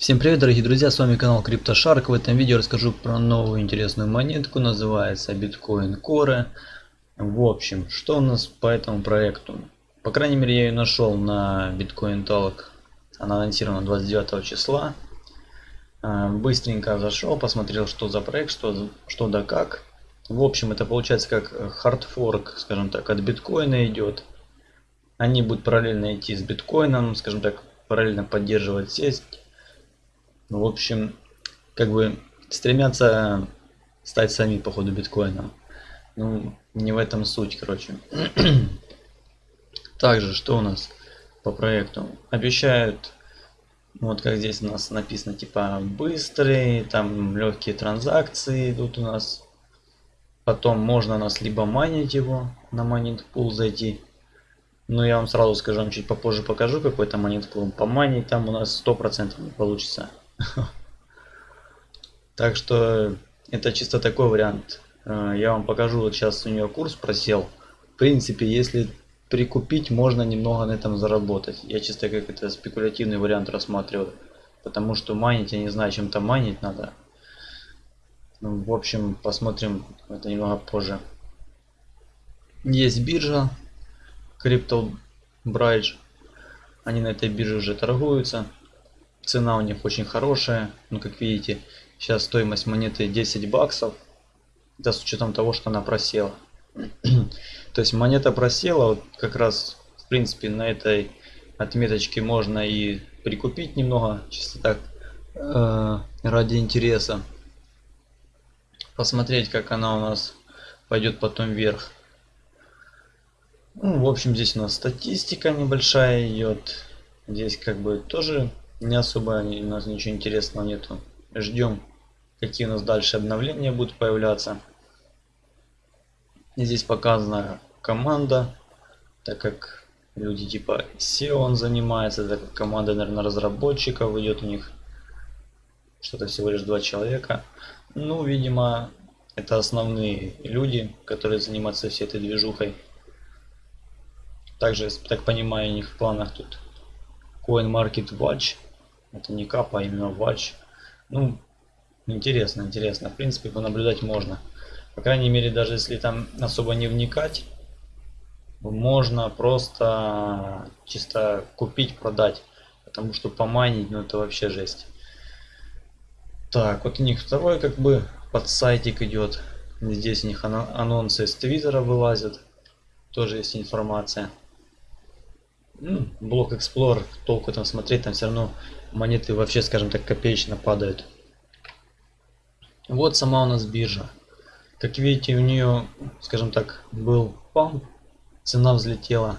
Всем привет, дорогие друзья, с вами канал CryptoShark. В этом видео расскажу про новую интересную монетку, называется Bitcoin Core. В общем, что у нас по этому проекту? По крайней мере, я ее нашел на Bitcoin Talk. Она анонсирована 29 числа. А, быстренько зашел, посмотрел, что за проект, что, что да как. В общем, это получается как хардфорк, скажем так, от биткоина идет. Они будут параллельно идти с биткоином, скажем так, параллельно поддерживать сеть ну, в общем, как бы стремятся стать сами по ходу биткоином. Ну, не в этом суть, короче. Также, что у нас по проекту? Обещают, вот как здесь у нас написано, типа быстрые, там легкие транзакции идут у нас. Потом можно у нас либо майнить его, на майнинг пул зайти. Но я вам сразу скажу, вам чуть попозже покажу какой-то майнинг пул. Помайнить там у нас 100% не получится. Так что это чисто такой вариант. Э, я вам покажу, вот сейчас у нее курс просел. В принципе, если прикупить, можно немного на этом заработать. Я чисто как это спекулятивный вариант рассматриваю. Потому что майнить, я не знаю, чем там майнить надо. Ну, в общем, посмотрим это немного позже. Есть биржа Crypto Bridge. Они на этой бирже уже торгуются. Цена у них очень хорошая. Ну, как видите, сейчас стоимость монеты 10 баксов. Это с учетом того, что она просела. То есть монета просела, вот как раз, в принципе, на этой отметочке можно и прикупить немного, чисто так, э, ради интереса. Посмотреть, как она у нас пойдет потом вверх. Ну, в общем, здесь у нас статистика небольшая идет. Здесь как бы тоже не особо у нас ничего интересного нету. Ждем, какие у нас дальше обновления будут появляться. здесь показана команда, так как люди типа SEO он занимается, так как команда, наверное, разработчиков идет у них что-то всего лишь два человека. Ну, видимо, это основные люди, которые занимаются всей этой движухой. Также, так понимаю, у них в планах тут CoinMarketWatch это не капа, а именно вач. Ну, интересно, интересно. В принципе, понаблюдать можно. По крайней мере, даже если там особо не вникать, можно просто чисто купить, продать. Потому что поманить, ну это вообще жесть. Так, вот у них второй как бы под сайтик идет. Здесь у них анонсы с твиттера вылазят. Тоже есть информация. Ну, блок Explorer, толку там смотреть, там все равно монеты вообще, скажем так, копеечно падают. Вот сама у нас биржа. Как видите, у нее, скажем так, был памп, цена взлетела.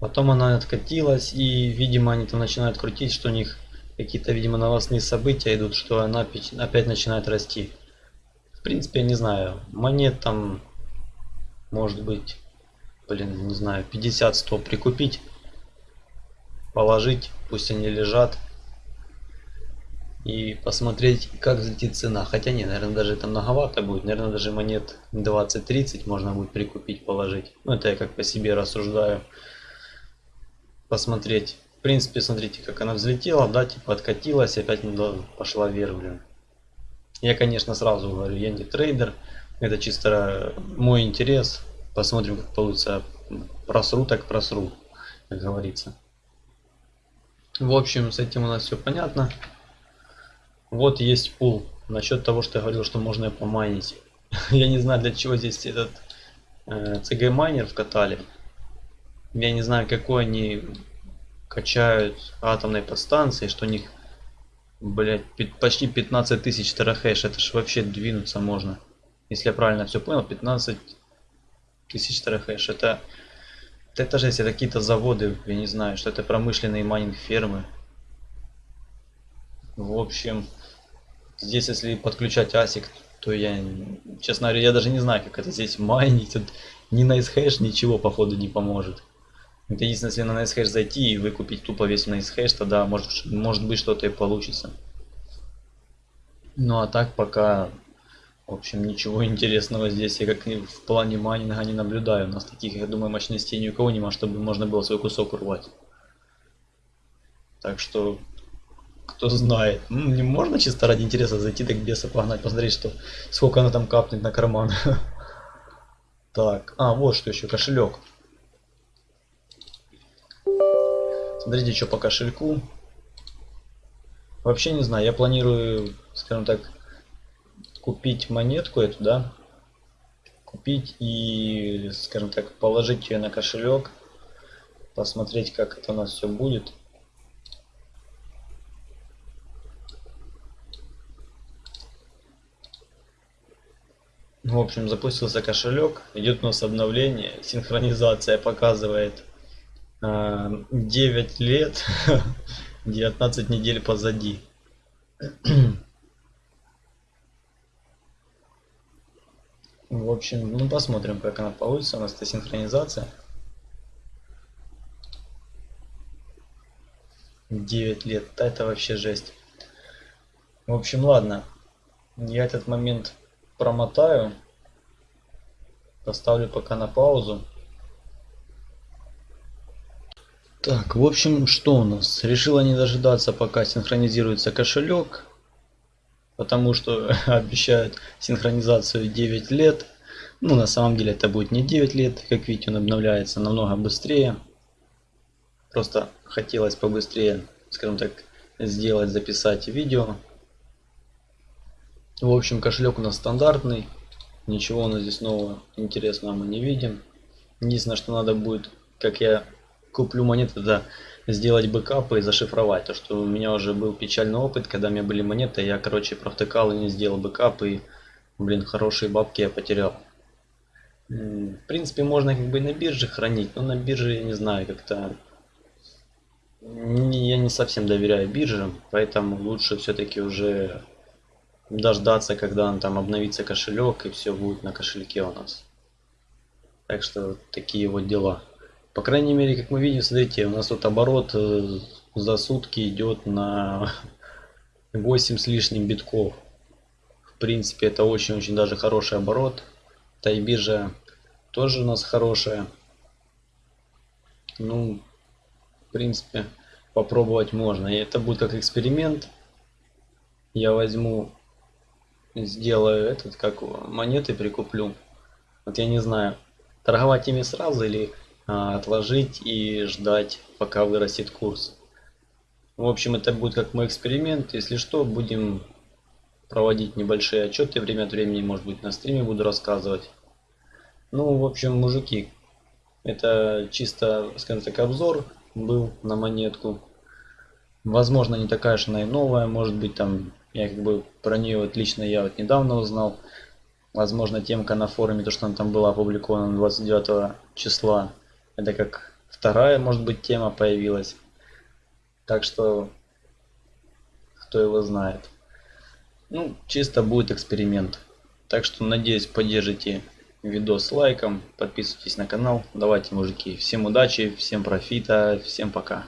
Потом она откатилась, и, видимо, они там начинают крутить, что у них какие-то, видимо, новостные события идут, что она опять начинает расти. В принципе, я не знаю, монет там, может быть, блин, не знаю, 50-100 прикупить, положить, пусть они лежат, и посмотреть, как взлетит цена. Хотя нет, наверное, даже это многовато будет. Наверное, даже монет 20-30 можно будет прикупить, положить. Ну, это я как по себе рассуждаю. Посмотреть. В принципе, смотрите, как она взлетела, да, типа откатилась, опять пошла вверх, блин. Я, конечно, сразу говорю, я не трейдер. Это чисто мой интерес. Посмотрим, как получится. Просру, так просру, как говорится. В общем, с этим у нас все понятно. Вот есть пул. Насчет того, что я говорил, что можно помайнить. я не знаю, для чего здесь этот э, CG майнер вкатали. Я не знаю, какой они качают атомной подстанции, что у них, блять, почти 15 тысяч терахэш. Это ж вообще двинуться можно. Если я правильно все понял, 15 тысяч терахэш. Это, это же если какие-то заводы, я не знаю, что это промышленные майнинг фермы. В общем, Здесь, если подключать ASIC, то я, честно говоря, я даже не знаю, как это здесь майнить. Тут ни NiceHash ничего, походу, не поможет. Это единственное, если на NiceHash зайти и выкупить тупо весь NiceHash, тогда может, может быть что-то и получится. Ну а так пока, в общем, ничего интересного здесь я как в плане майнинга не наблюдаю. У нас таких, я думаю, мощностей ни у кого нема, чтобы можно было свой кусок урвать. Так что кто знает. Ну, не можно чисто ради интереса зайти так беса погнать, посмотреть, что сколько она там капнет на карман. Так, а, вот что еще, кошелек. Смотрите, что по кошельку. Вообще не знаю, я планирую, скажем так, купить монетку эту, да, купить и, скажем так, положить ее на кошелек, посмотреть, как это у нас все будет. В общем, запустился кошелек, идет у нас обновление, синхронизация показывает 9 а, лет, 19 недель позади. В общем, ну посмотрим, как она получится. У нас это синхронизация. 9 лет. Да, это вообще жесть. В общем, ладно. Я этот момент промотаю. Поставлю пока на паузу. Так, в общем, что у нас? Решила не дожидаться, пока синхронизируется кошелек потому что обещают синхронизацию 9 лет. Ну, на самом деле это будет не 9 лет, как видите, он обновляется намного быстрее. Просто хотелось побыстрее, скажем так, сделать, записать видео. В общем, кошелек у нас стандартный. Ничего у нас здесь нового интересного мы не видим. Единственное, что надо будет, как я куплю монеты, да, сделать бэкапы и зашифровать. То, что у меня уже был печальный опыт, когда у меня были монеты, я, короче, провтыкал и не сделал бэкап, и, блин, хорошие бабки я потерял. В принципе, можно как бы на бирже хранить, но на бирже, я не знаю, как-то... Я не совсем доверяю биржам, поэтому лучше все-таки уже дождаться, когда он там обновится кошелек, и все будет на кошельке у нас. Так что такие вот дела. По крайней мере, как мы видим, смотрите, у нас тут оборот э, за сутки идет на 8 с лишним битков. В принципе, это очень-очень даже хороший оборот. Тайбиржа тоже у нас хорошая. Ну, в принципе, попробовать можно. И это будет как эксперимент. Я возьму, сделаю этот, как монеты прикуплю. Вот я не знаю, торговать ими сразу или отложить и ждать, пока вырастет курс. В общем, это будет как мой эксперимент. Если что, будем проводить небольшие отчеты время от времени, может быть, на стриме буду рассказывать. Ну, в общем, мужики, это чисто, скажем так, обзор был на монетку. Возможно, не такая же она и новая, может быть, там, я как бы про нее вот лично я вот недавно узнал. Возможно, темка на форуме, то, что она там была опубликована 29 числа, это как вторая, может быть, тема появилась. Так что, кто его знает. Ну, чисто будет эксперимент. Так что, надеюсь, поддержите видос лайком, подписывайтесь на канал. Давайте, мужики, всем удачи, всем профита, всем пока.